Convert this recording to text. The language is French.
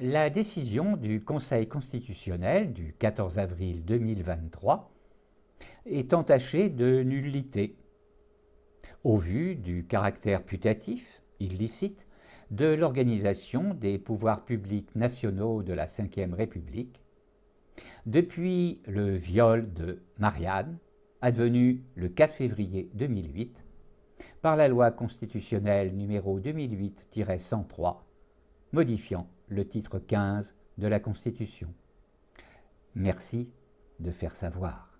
la décision du Conseil constitutionnel du 14 avril 2023 est entachée de nullité. Au vu du caractère putatif, illicite, de l'organisation des pouvoirs publics nationaux de la Ve République, depuis le viol de Marianne, advenu le 4 février 2008, par la loi constitutionnelle numéro 2008-103, modifiant le titre 15 de la Constitution. Merci de faire savoir.